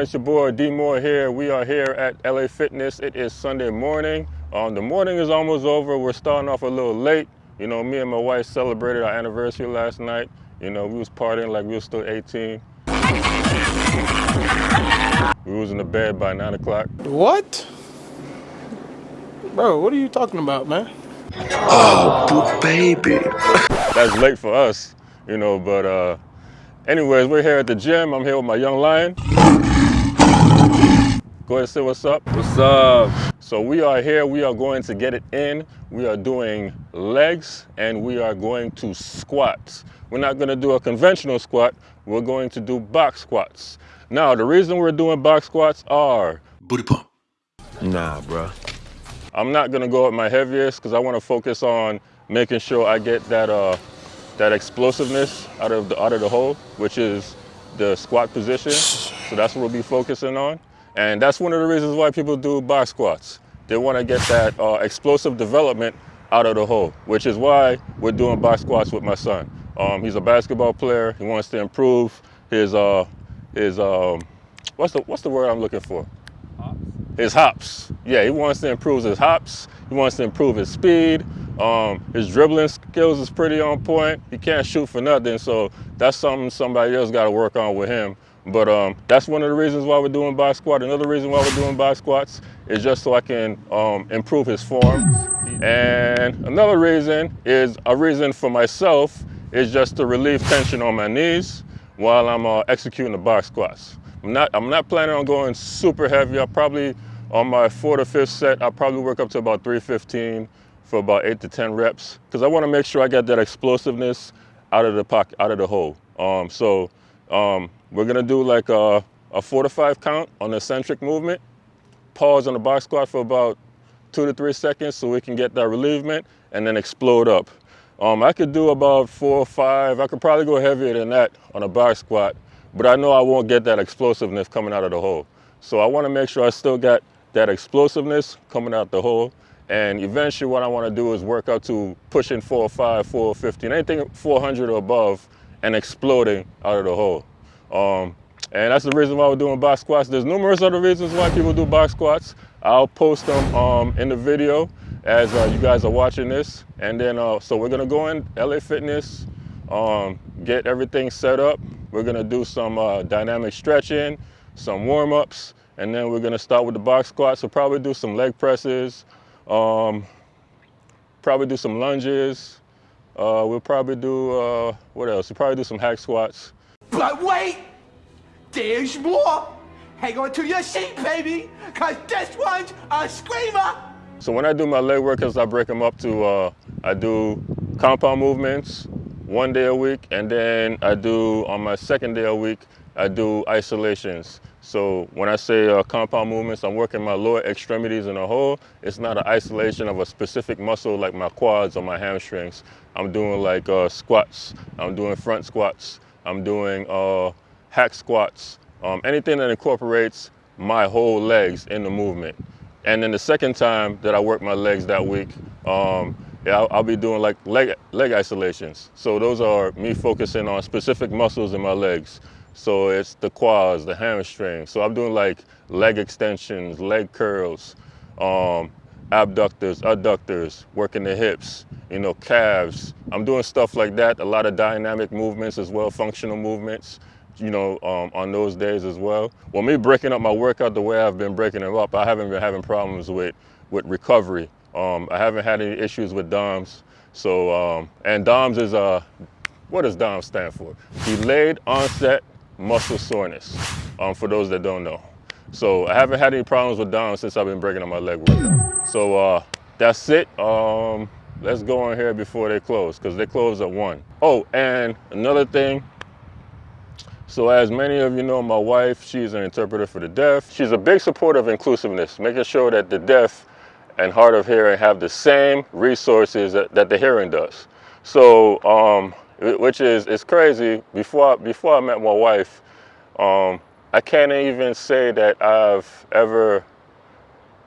everyone, it's your boy D Moore here. We are here at LA Fitness. It is Sunday morning. Um, the morning is almost over. We're starting off a little late. You know, me and my wife celebrated our anniversary last night. You know, we was partying like we were still 18. We was in the bed by nine o'clock. What? Bro, what are you talking about, man? Oh, baby. That's late for us, you know, but uh, anyways, we're here at the gym. I'm here with my young lion. Go ahead and say what's up. What's up? So we are here, we are going to get it in. We are doing legs and we are going to squats. We're not gonna do a conventional squat, we're going to do box squats. Now, the reason we're doing box squats are, Booty pump. Nah, bro. I'm not gonna go at my heaviest because I wanna focus on making sure I get that, uh, that explosiveness out of, the, out of the hole, which is the squat position. So that's what we'll be focusing on. And that's one of the reasons why people do box squats. They wanna get that uh, explosive development out of the hole, which is why we're doing box squats with my son. Um, he's a basketball player. He wants to improve his, uh, his um, what's, the, what's the word I'm looking for? his hops. Yeah, he wants to improve his hops. He wants to improve his speed. Um, his dribbling skills is pretty on point. He can't shoot for nothing, so that's something somebody else got to work on with him. But um, that's one of the reasons why we're doing box squat. Another reason why we're doing box squats is just so I can um, improve his form. And another reason is a reason for myself is just to relieve tension on my knees while I'm uh, executing the box squats. I'm not, I'm not planning on going super heavy. I'll probably, on my fourth or fifth set, I'll probably work up to about 315 for about eight to 10 reps because I want to make sure I get that explosiveness out of the pocket, out of the hole. Um, so um, we're gonna do like a, a four to five count on the eccentric movement, pause on the box squat for about two to three seconds so we can get that relievement and then explode up. Um, I could do about four or five. I could probably go heavier than that on a box squat, but I know I won't get that explosiveness coming out of the hole. So I wanna make sure I still got that explosiveness coming out the hole. And eventually what I wanna do is work out to pushing 405, 415, anything 400 or above and exploding out of the hole. Um, and that's the reason why we're doing box squats. There's numerous other reasons why people do box squats. I'll post them um, in the video as uh, you guys are watching this. And then, uh, so we're gonna go in LA Fitness, um, get everything set up. We're gonna do some uh, dynamic stretching, some warm-ups, and then we're gonna start with the box squats. So probably do some leg presses, um, probably do some lunges. Uh, we'll probably do, uh, what else? We'll probably do some hack squats. But wait, there's more. Hang on to your seat, baby, cause this one's a screamer. So when I do my leg workouts, I break them up to, uh, I do compound movements one day a week, and then I do, on my second day a week, I do isolations. So when I say uh, compound movements, I'm working my lower extremities in a whole. It's not an isolation of a specific muscle like my quads or my hamstrings. I'm doing like uh, squats, I'm doing front squats, I'm doing uh, hack squats, um, anything that incorporates my whole legs in the movement. And then the second time that I work my legs that week, um, yeah, I'll, I'll, be doing like leg, leg isolations. So those are me focusing on specific muscles in my legs. So it's the quads, the hamstring. So I'm doing like leg extensions, leg curls, um, abductors, adductors, working the hips, you know, calves. I'm doing stuff like that, a lot of dynamic movements as well, functional movements, you know, um, on those days as well. Well, me breaking up my workout the way I've been breaking them up, I haven't been having problems with, with recovery. Um, I haven't had any issues with DOMS. So, um, and DOMS is, uh, what does DOMS stand for? Delayed onset muscle soreness, um, for those that don't know. So I haven't had any problems with DOMS since I've been breaking up my leg workout. So uh, that's it. Um, let's go on here before they close because they close at one. Oh, and another thing. So as many of you know, my wife, she's an interpreter for the deaf. She's a big supporter of inclusiveness, making sure that the deaf and hard of hearing have the same resources that, that the hearing does. So, um, which is, it's crazy. Before, before I met my wife, um, I can't even say that I've ever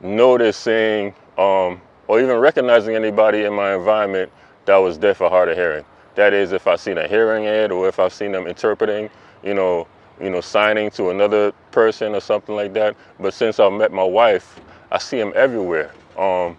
noticed seeing um, or even recognizing anybody in my environment that was deaf or hard of hearing. That is, if I've seen a hearing aid or if I've seen them interpreting, you know, you know, signing to another person or something like that. But since I met my wife, I see them everywhere. Um,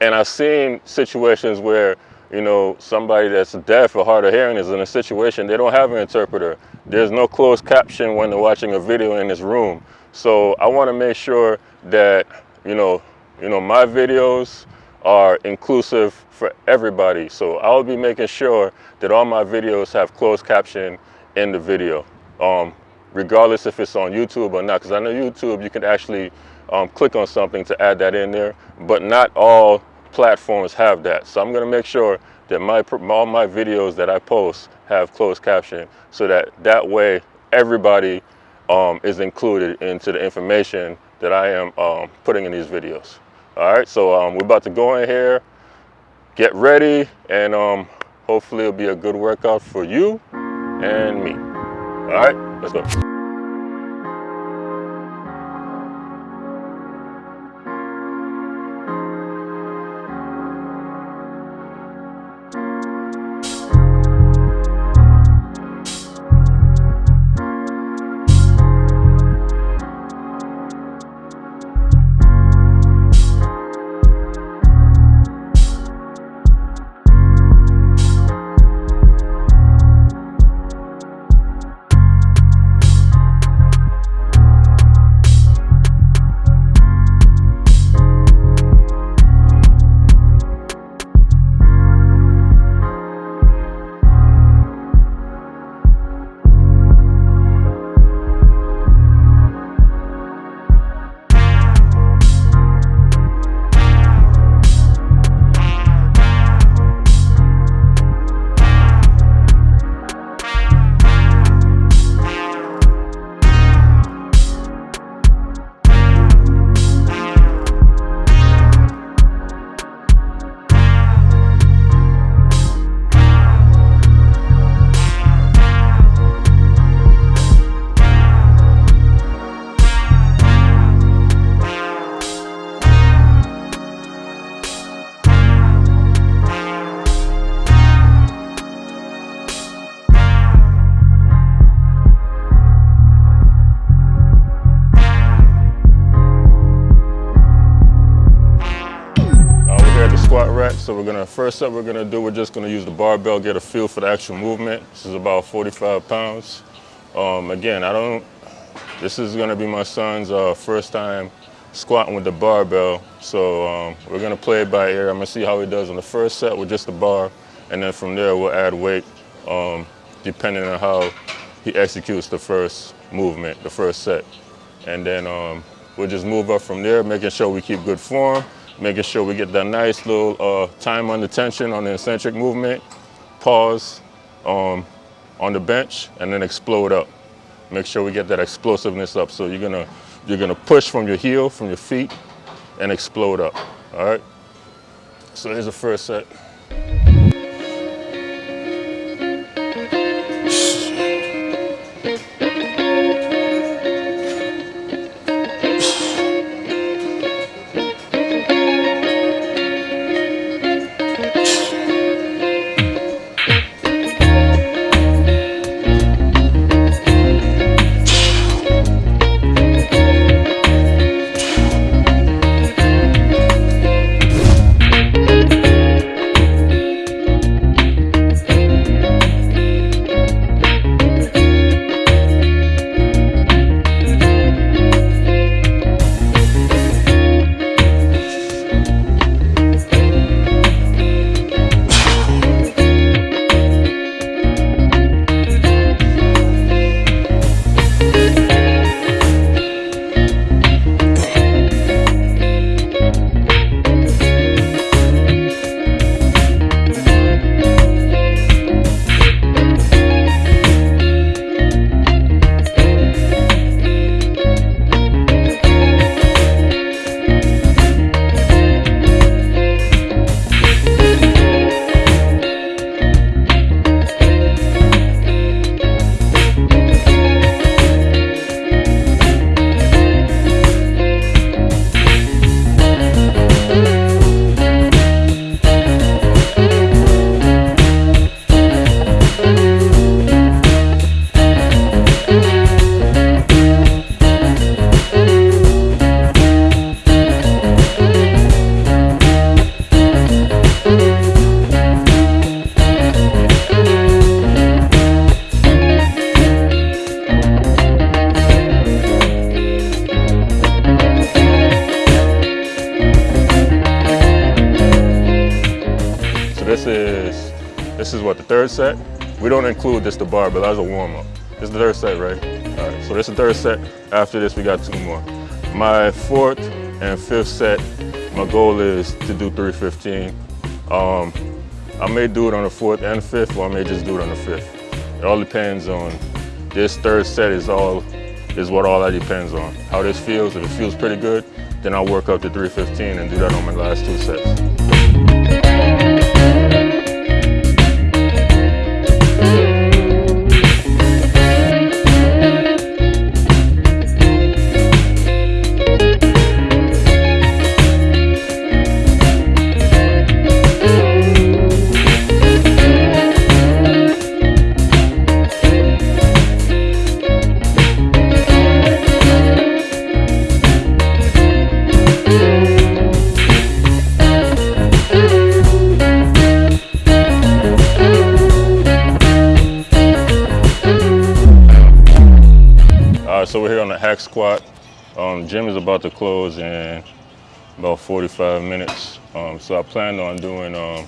and I've seen situations where, you know, somebody that's deaf or hard of hearing is in a situation, they don't have an interpreter. There's no closed caption when they're watching a video in this room. So I want to make sure that, you know, you know, my videos are inclusive for everybody. So I'll be making sure that all my videos have closed caption in the video, um, regardless if it's on YouTube or not. Because I know YouTube, you can actually um, click on something to add that in there, but not all platforms have that. So I'm gonna make sure that my all my videos that I post have closed caption so that that way everybody um, is included into the information that I am um, putting in these videos. All right, so um, we're about to go in here, get ready, and um, hopefully it'll be a good workout for you and me. All right, let's go. So we're gonna, first up we're gonna do, we're just gonna use the barbell, get a feel for the actual movement. This is about 45 pounds. Um, again, I don't, this is gonna be my son's uh, first time squatting with the barbell. So um, we're gonna play it by ear. I'm gonna see how he does on the first set with just the bar. And then from there we'll add weight um, depending on how he executes the first movement, the first set. And then um, we'll just move up from there, making sure we keep good form making sure we get that nice little uh, time under tension on the eccentric movement, pause um, on the bench, and then explode up. Make sure we get that explosiveness up. So you're gonna, you're gonna push from your heel, from your feet, and explode up, all right? So here's the first set. Is this is what, the third set? We don't include this the barbell as a warm up. This is the third set, right? All right, so this is the third set. After this, we got two more. My fourth and fifth set, my goal is to do 315. Um, I may do it on the fourth and fifth, or I may just do it on the fifth. It all depends on, this third set is all, is what all that depends on. How this feels, if it feels pretty good, then I'll work up to 315 and do that on my last two sets. So we're here on the hack squat. Um, gym is about to close in about 45 minutes. Um, so I plan on doing um,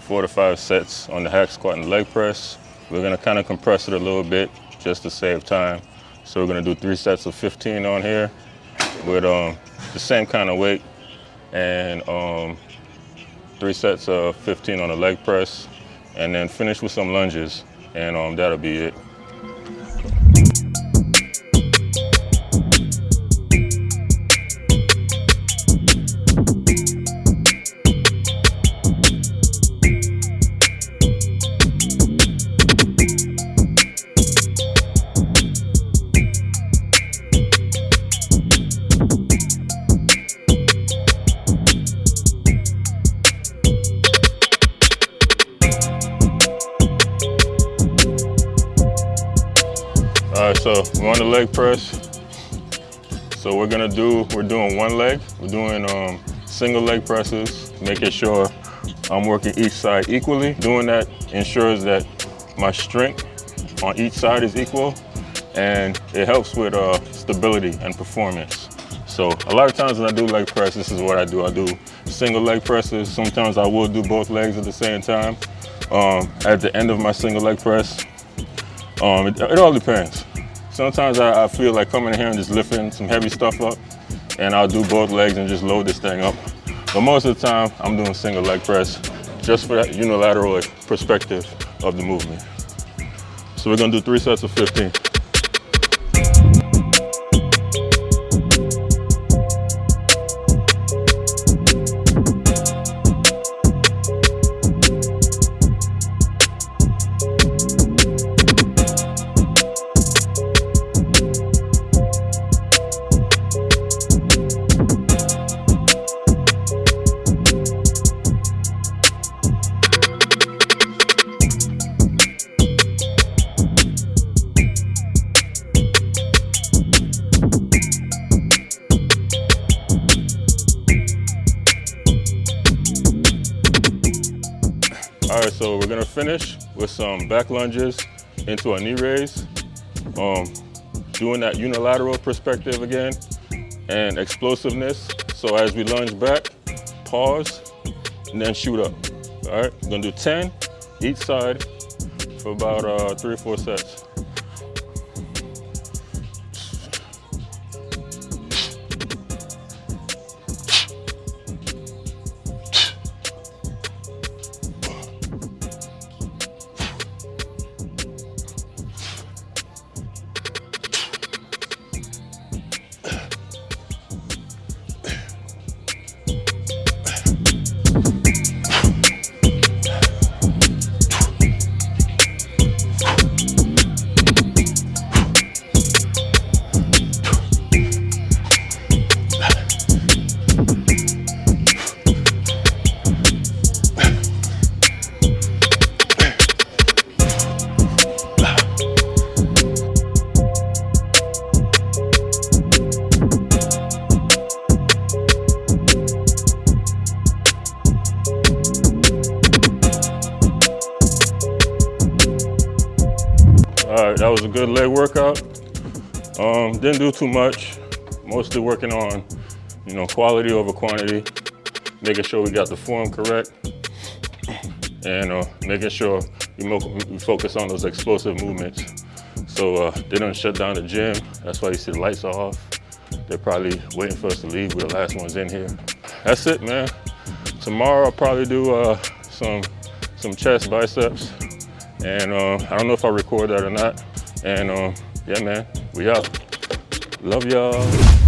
four to five sets on the hack squat and leg press. We're gonna kind of compress it a little bit just to save time. So we're gonna do three sets of 15 on here with um, the same kind of weight and um, three sets of 15 on the leg press and then finish with some lunges and um, that'll be it. Right, so we're on the leg press. So we're gonna do, we're doing one leg. We're doing um, single leg presses, making sure I'm working each side equally. Doing that ensures that my strength on each side is equal and it helps with uh, stability and performance. So a lot of times when I do leg press, this is what I do. I do single leg presses. Sometimes I will do both legs at the same time. Um, at the end of my single leg press, um, it, it all depends. Sometimes I, I feel like coming in here and just lifting some heavy stuff up, and I'll do both legs and just load this thing up. But most of the time, I'm doing single leg press, just for that unilateral perspective of the movement. So we're gonna do three sets of 15. All right, so we're gonna finish with some back lunges into a knee raise. Um, doing that unilateral perspective again and explosiveness. So as we lunge back, pause, and then shoot up. All right, we're gonna do 10 each side for about uh, three or four sets. Good leg workout. Um, didn't do too much. Mostly working on, you know, quality over quantity, making sure we got the form correct. and uh, making sure we, we focus on those explosive movements. So uh, they don't shut down the gym. That's why you see the lights are off. They're probably waiting for us to leave. We're the last ones in here. That's it, man. Tomorrow I'll probably do uh, some some chest biceps, and uh, I don't know if I record that or not. And uh, yeah, man, we out. Love y'all.